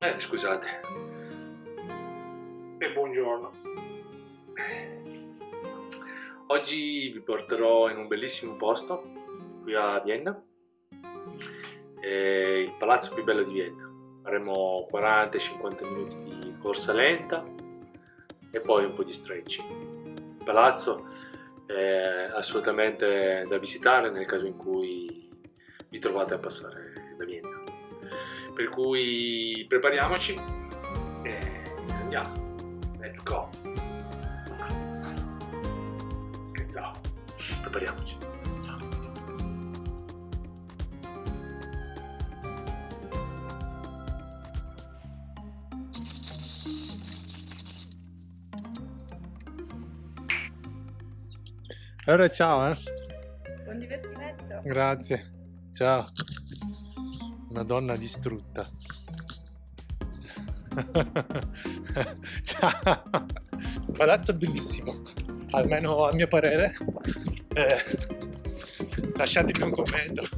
Eh, scusate. E buongiorno. Oggi vi porterò in un bellissimo posto, qui a Vienna. È il palazzo più bello di Vienna. Faremo 40-50 minuti di corsa lenta e poi un po' di stretching. Il palazzo è assolutamente da visitare nel caso in cui vi trovate a passare per cui prepariamoci e andiamo. Let's go. E ciao. Prepariamoci. Allora ciao eh. Buon divertimento. Grazie. Ciao una donna distrutta. Ciao! Palazzo bellissimo, almeno a mio parere. Eh, lasciatemi un commento.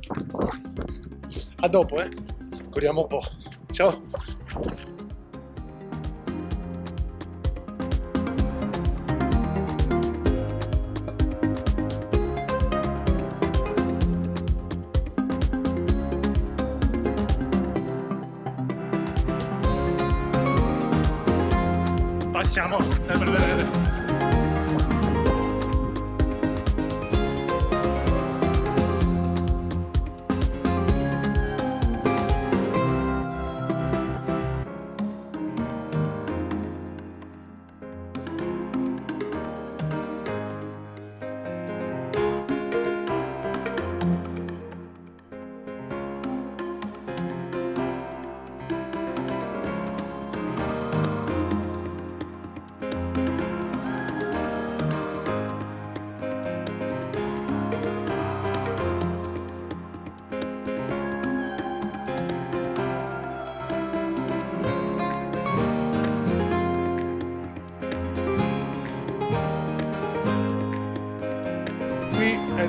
A dopo, eh? Corriamo un po'. Ciao! Passiamo per vedere qui è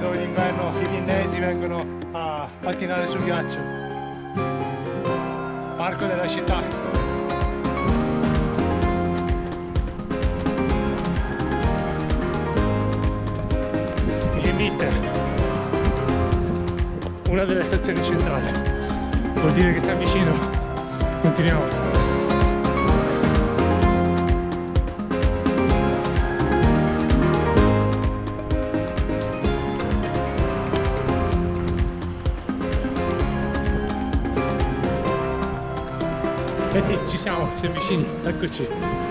dove d'inverno i viennesi vengono a pattinare sul ghiaccio. Parco della città. Una delle stazioni centrali. Vuol dire che siamo vicino. Continuiamo ci siamo, siamo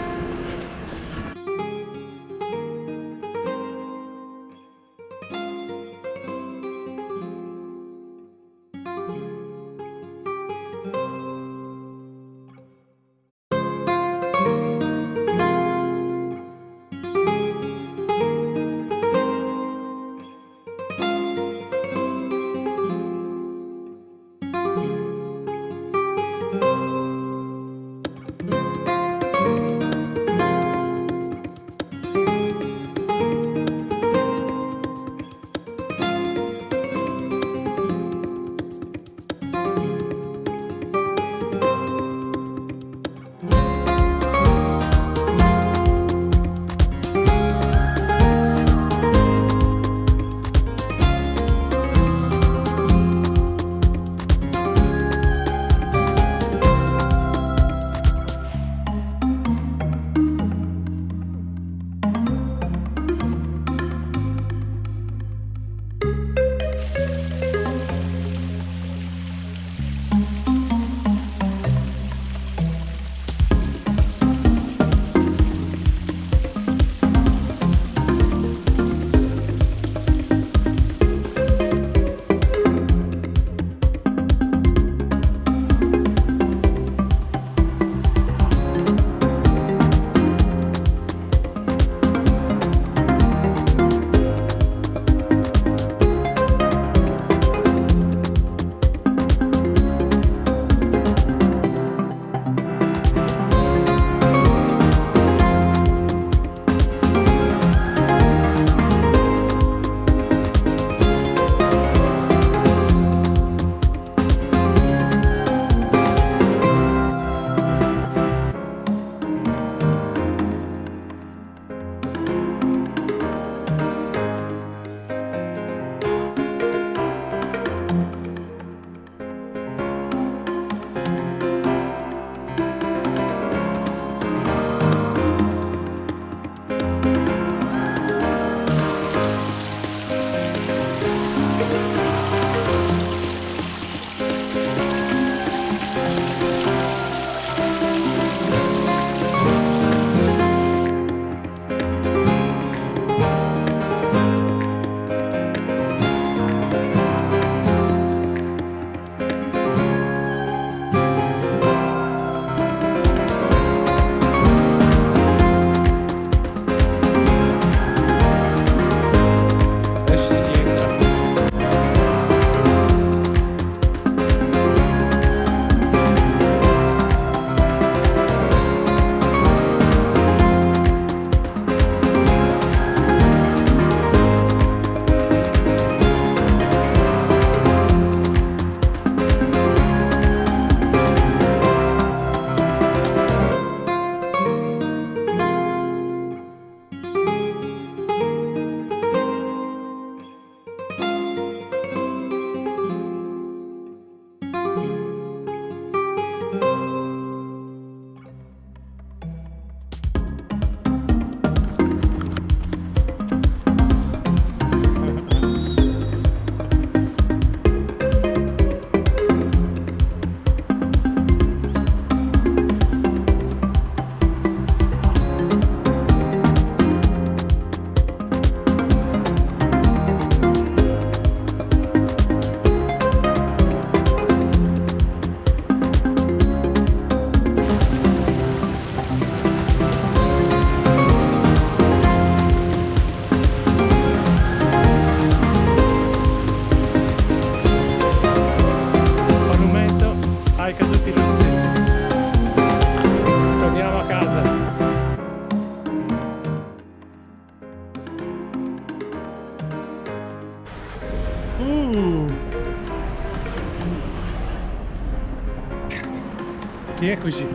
vicini, eccoci. Rieccoci,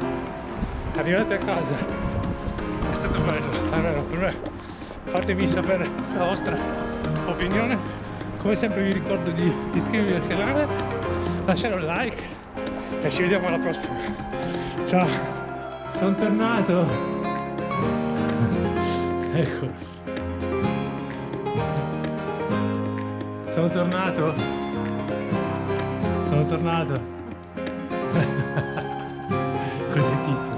arrivati a casa. È stato bello, allora per me. Fatemi sapere la vostra opinione. Come sempre vi ricordo di iscrivervi al canale, lasciare un like e ci vediamo alla prossima. Ciao, sono tornato. Ecco. Sono tornato. Sono tornato. 这게되 게.